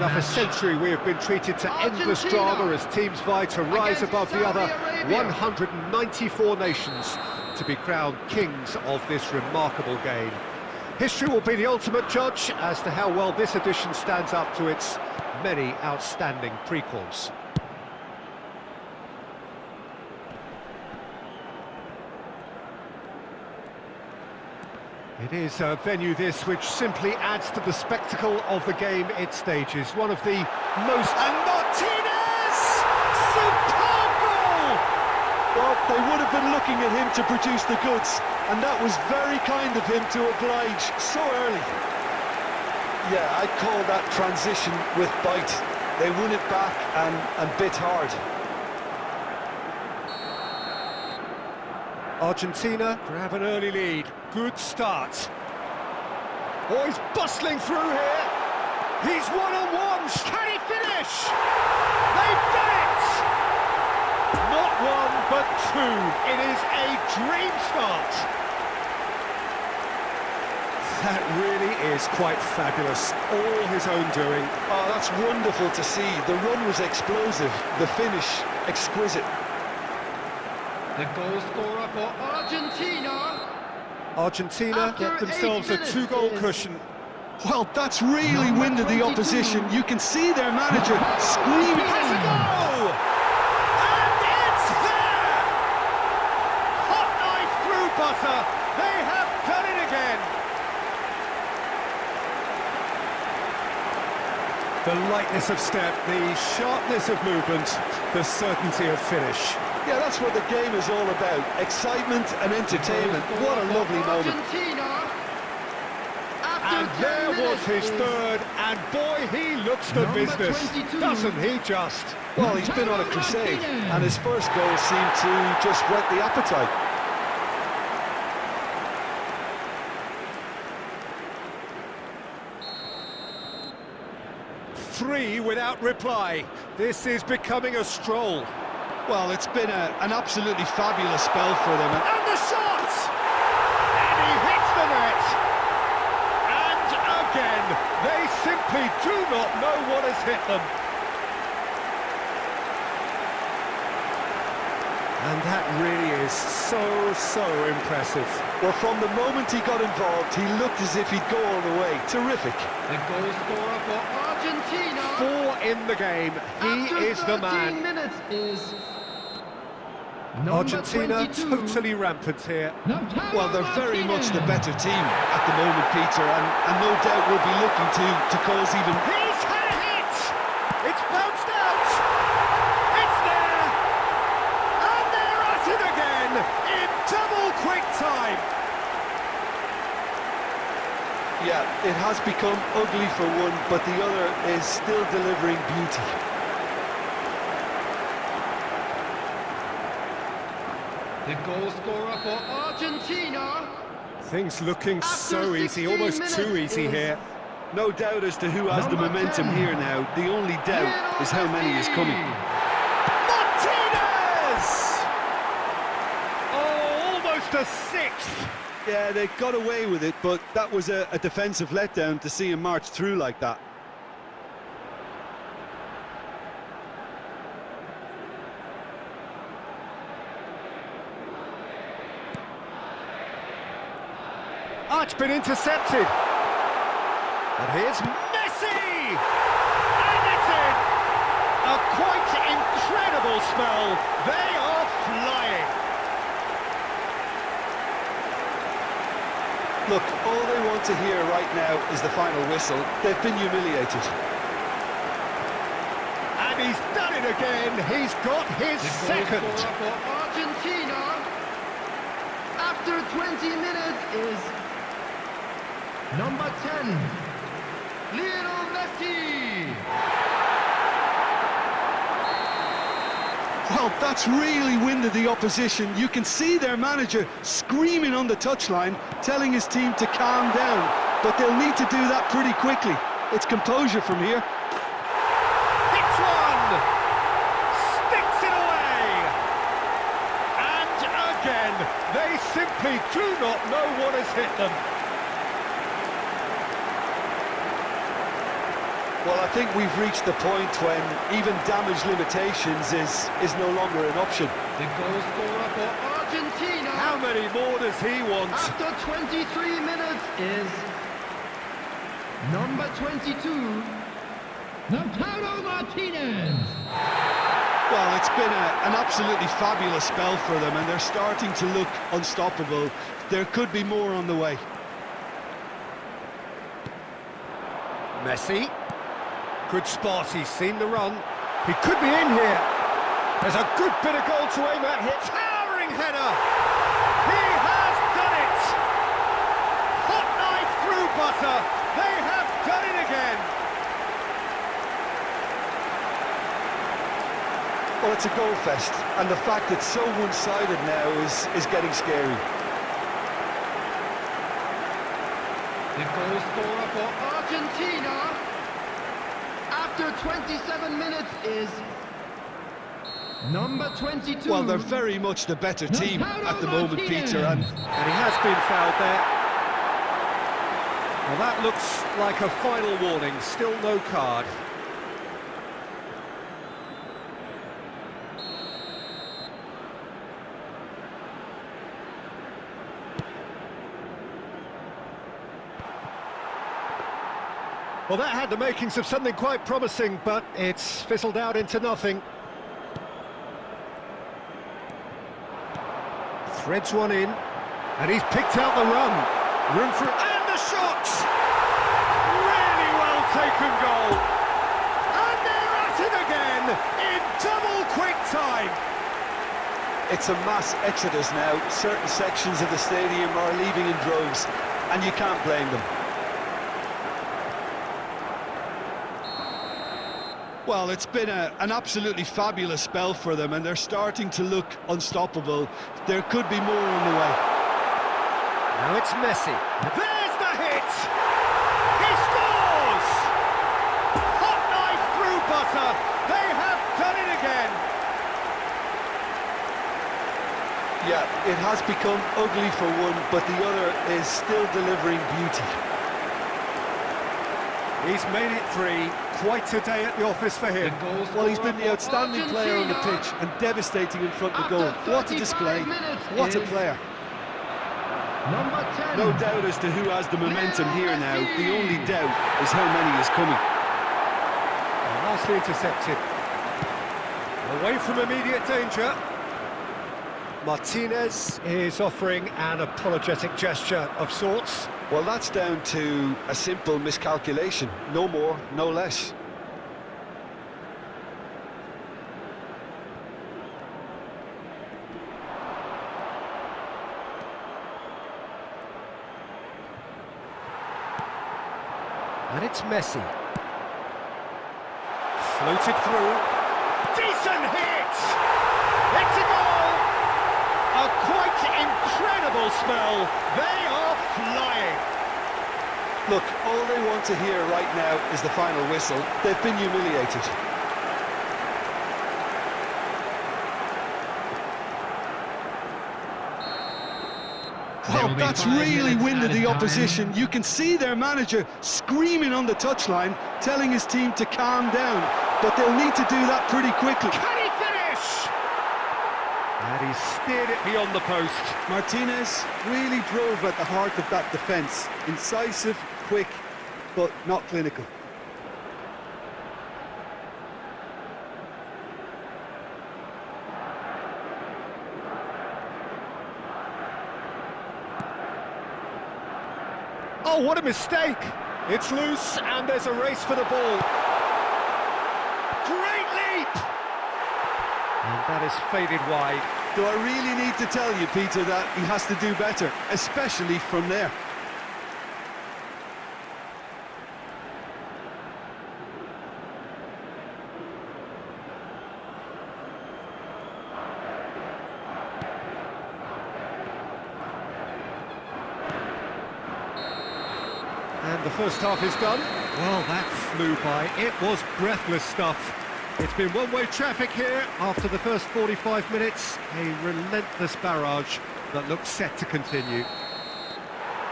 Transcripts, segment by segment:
enough a century we have been treated to endless drama as teams vie to rise above the other 194 nations to be crowned kings of this remarkable game. History will be the ultimate judge as to how well this edition stands up to its many outstanding prequels. It is a venue this which simply adds to the spectacle of the game it stages. One of the most... And Martinez! Superb goal! Well, they would have been looking at him to produce the goods, and that was very kind of him to oblige so early. Yeah, I'd call that transition with bite. They won it back and, and bit hard. Argentina grab an early lead. Good start. Oh, he's bustling through here. He's one-on-one. Can he finish? They've done it! Not one, but two. It is a dream start. That really is quite fabulous. All his own doing. Oh, that's wonderful to see. The run was explosive. The finish, exquisite. The goal scorer for Argentina. Argentina get themselves a two-goal cushion. Well, that's really winded the opposition. You can see their manager screaming. A goal! And it's there! Hot knife through butter. They have done it again. The lightness of step, the sharpness of movement, the certainty of finish. Yeah, that's what the game is all about. Excitement and entertainment. What a lovely moment. Argentina. After And there was his third, and boy, he looks the Number business, 22. doesn't he just? Well, he's been on a crusade, and his first goal seemed to just whet the appetite. Three without reply. This is becoming a stroll. Well, it's been a, an absolutely fabulous spell for them. And the shot! And he hits the net! And again, they simply do not know what has hit them. And that really is so, so impressive. Well, from the moment he got involved, he looked as if he'd go all the way. Terrific. the goal scorer for Argentina. Four in the game. He After is the 13 man. minutes is number Argentina 22. totally rampant here. Well, they're very much the better team at the moment, Peter, and, and no doubt will be looking to, to cause even... He's had a hit! It's bounced out! It's there! And they're at it again! In double quick time! Yeah, it has become ugly for one, but the other is still delivering beauty. The goal scorer for Argentina. Things looking After so easy, almost too easy here. No doubt as to who has the momentum 10. here now. The only doubt is how many is coming. Martinez! Oh, almost a sixth! Yeah, they got away with it, but that was a, a defensive letdown to see him march through like that. Oh, it's been intercepted. And here's Messi! And it's in! A quite incredible spell. They are flying. Look, all they want to hear right now is the final whistle. They've been humiliated. And he's done it again. He's got his The goal second. for Argentina. After 20 minutes is number 10, Lionel Messi. Well, that's really winded the opposition. You can see their manager screaming on the touchline, telling his team to calm down. But they'll need to do that pretty quickly. It's composure from here. Hits one! Sticks it away! And again, they simply do not know what has hit them. Well, I think we've reached the point when even damage limitations is, is no longer an option. The goal scorer for Argentina How many more does he want? after 23 minutes is number 22, Lautaro Martinez. Well, it's been a, an absolutely fabulous spell for them, and they're starting to look unstoppable. There could be more on the way. Messi. Good spot, he's seen the run. He could be in here. There's a good bit of goal to aim at here. Towering header! He has done it! Hot knife through butter. They have done it again. Well, it's a goal fest, and the fact it's so one-sided now is, is getting scary. The goal scorer for Argentina after 27 minutes is number 22. Well, they're very much the better team at the moment, Peter, and And he has been fouled there. Well, that looks like a final warning. Still no card. Well, that had the makings of something quite promising, but it's fizzled out into nothing. Threads one in, and he's picked out the run. Room for... And the shot! Really well taken goal. And they're at it again, in double quick time. it's a mass exodus now. Certain sections of the stadium are leaving in droves, and you can't blame them. Well, it's been a, an absolutely fabulous spell for them, and they're starting to look unstoppable. There could be more on the way. Now it's Messi. There's the hit! He scores! Hot knife through butter. They have done it again. Yeah, it has become ugly for one, but the other is still delivering beauty. He's made it three. Quite a day at the office for him. goal Well, he's been the for outstanding player on the pitch and devastating in front of the goal. What a display. What a player. Number 10. No doubt as to who has the momentum here now. The only doubt is how many is coming. And Nicely intercepted. Away from immediate danger. Martinez is offering an apologetic gesture of sorts. Well, that's down to a simple miscalculation. No more, no less. And it's Messi. Floated through. Decent hit! It's a goal! A quite incredible spell. They are flying. Look, all they want to hear right now is the final whistle. They've been humiliated. There oh, will Well, that's really minutes winded added the time. opposition. You can see their manager screaming on the touchline, telling his team to calm down. But they'll need to do that pretty quickly. Can he finish? And he steered it beyond the post. Martinez really drove at the heart of that defence. Incisive, quick, but not clinical. Oh, what a mistake! It's loose, and there's a race for the ball. Great leap! And that is faded wide. Do I really need to tell you, Peter, that he has to do better, especially from there? And the first half is done. Well, that flew by. It was breathless stuff. It's been one-way traffic here after the first 45 minutes. A relentless barrage that looks set to continue.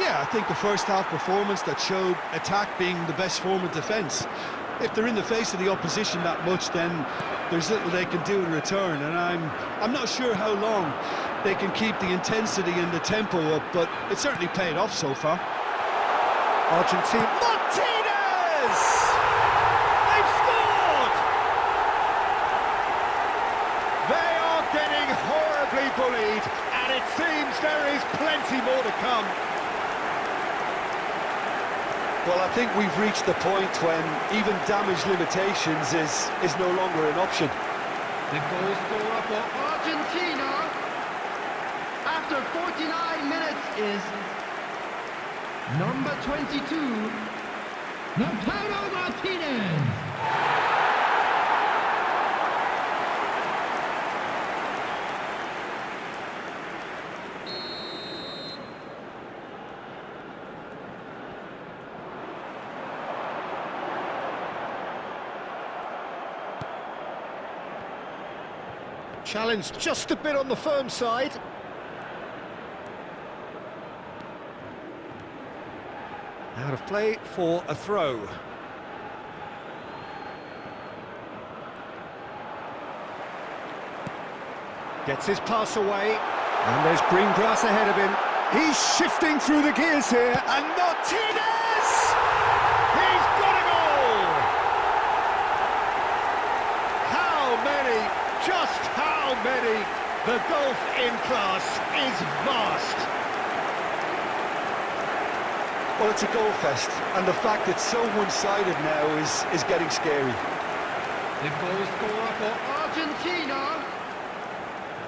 Yeah, I think the first half performance that showed attack being the best form of defence. If they're in the face of the opposition that much, then there's little they can do in return, and I'm I'm not sure how long they can keep the intensity and the tempo up, but it's certainly paid off so far. Argentina. Martinez! They've scored! They are getting horribly bullied, and it seems there is plenty more to come. Well, I think we've reached the point when even damage limitations is, is no longer an option. The goal scorer for Argentina after 49 minutes is number 22, Lautaro Martinez. Challenge just a bit on the firm side. Out of play for a throw. Gets his pass away. And there's green grass ahead of him. He's shifting through the gears here. And Martinez! He's got a goal! How many? Just how many? The golf in class is vast. Well, it's a goal fest, and the fact it's so one-sided now is, is getting scary. The goal scorer for Argentina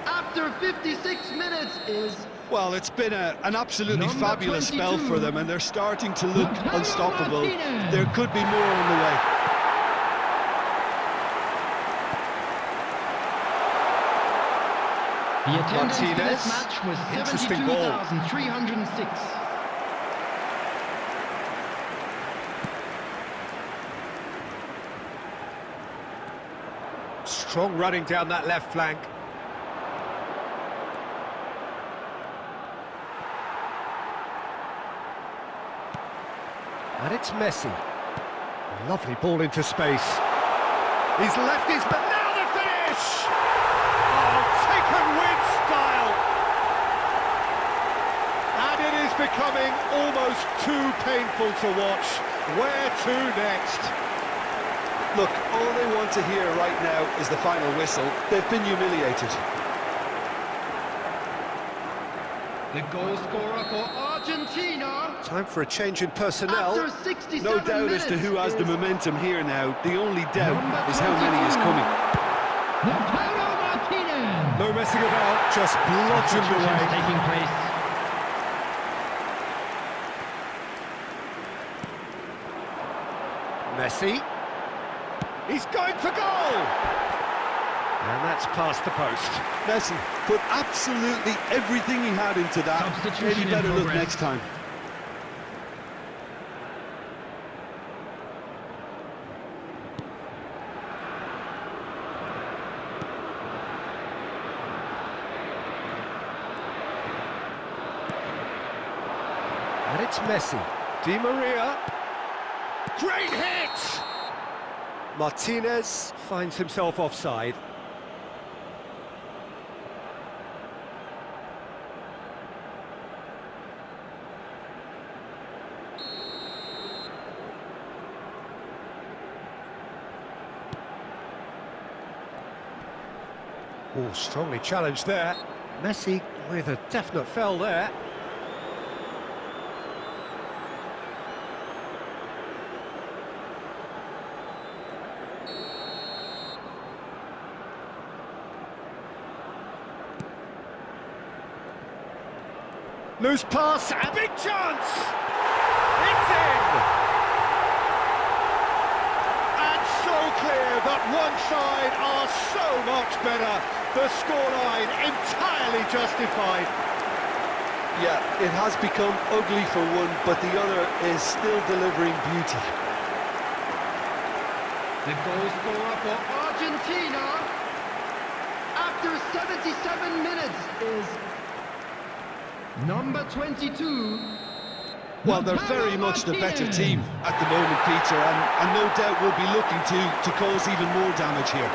after 56 minutes is Well, it's been a, an absolutely Number fabulous spell for them, and they're starting to look Lautaro unstoppable. Martinez. There could be more on the way. The attendance for Martinez. this match was 72,306. Strong running down that left flank. And it's Messi. Lovely ball into space. He's left his... But now the finish! Oh, taken with style! And it is becoming almost too painful to watch. Where to next? Look, all they want to hear right now is the final whistle. They've been humiliated. The goal scorer for Argentina Time for a change in personnel. No doubt as to who has the momentum here now. The only doubt is how many is coming. No messing about, just bludgeoned Substitutions away. taking place. Messi. He's going for goal! And that's past the post. Messi put absolutely everything he had into that. Maybe better look next time. And it's Messi. Di Maria. Great hit! Martinez finds himself offside. Oh, strongly challenged there. Messi with a definite fell there. Loose pass, a big chance! It's in! And so clear that one side are so much better. The scoreline entirely justified. Yeah, it has become ugly for one, but the other is still delivering beauty. The goal scorer for Argentina after 77 minutes is number 22, Well, they're very much the better team at the moment, Peter, and, and no doubt will be looking to, to cause even more damage here.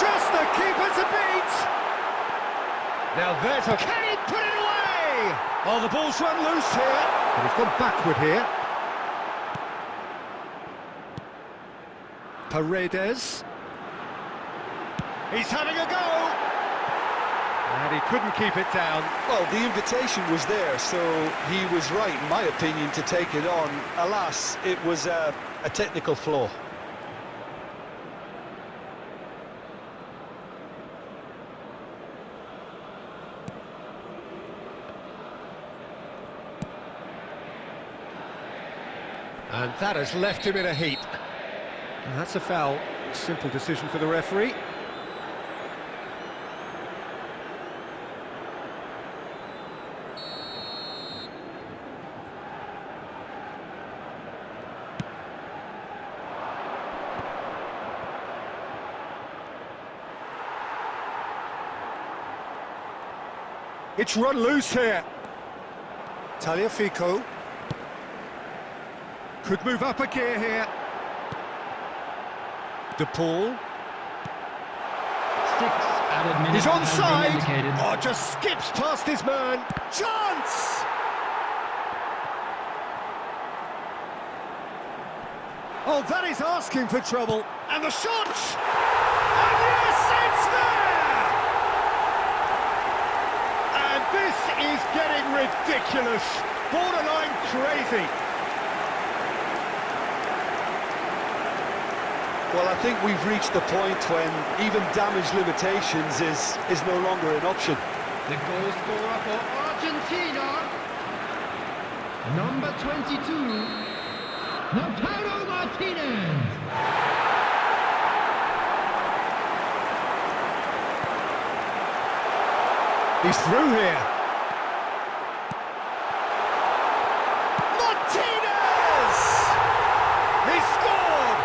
Just the keeper to beat! Now there's a... Can he put it away? Oh, the ball's run loose here. But he's gone backward here. Paredes. He's having a go! And he couldn't keep it down. Well, the invitation was there, so he was right, in my opinion, to take it on. Alas, it was a, a technical flaw. And that has left him in a heap. And that's a foul. Simple decision for the referee. It's run loose here. Tagliafico. Could move up a gear here. De Paul. Six added minutes He's onside. Oh, just skips past his man. Chance! Oh, that is asking for trouble. And the shot! And yes, it's there! And this is getting ridiculous. Borderline crazy. Well, I think we've reached the point when even damage limitations is, is no longer an option. The goal scorer for Argentina, number 22, Lautaro Martinez. He's through here. Martinez! He scored!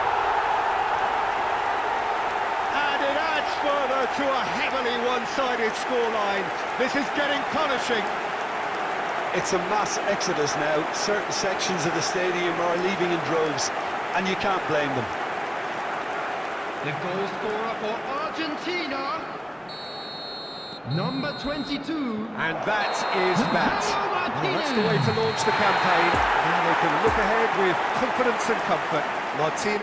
And it adds further to a heavily one-sided scoreline. This is getting punishing. It's a mass exodus now. Certain sections of the stadium are leaving in droves, and you can't blame them. The goal scorer for Argentina, number 22, And that is that. Well, that's the way to launch the campaign. Now they can look ahead with confidence and comfort. Martinez.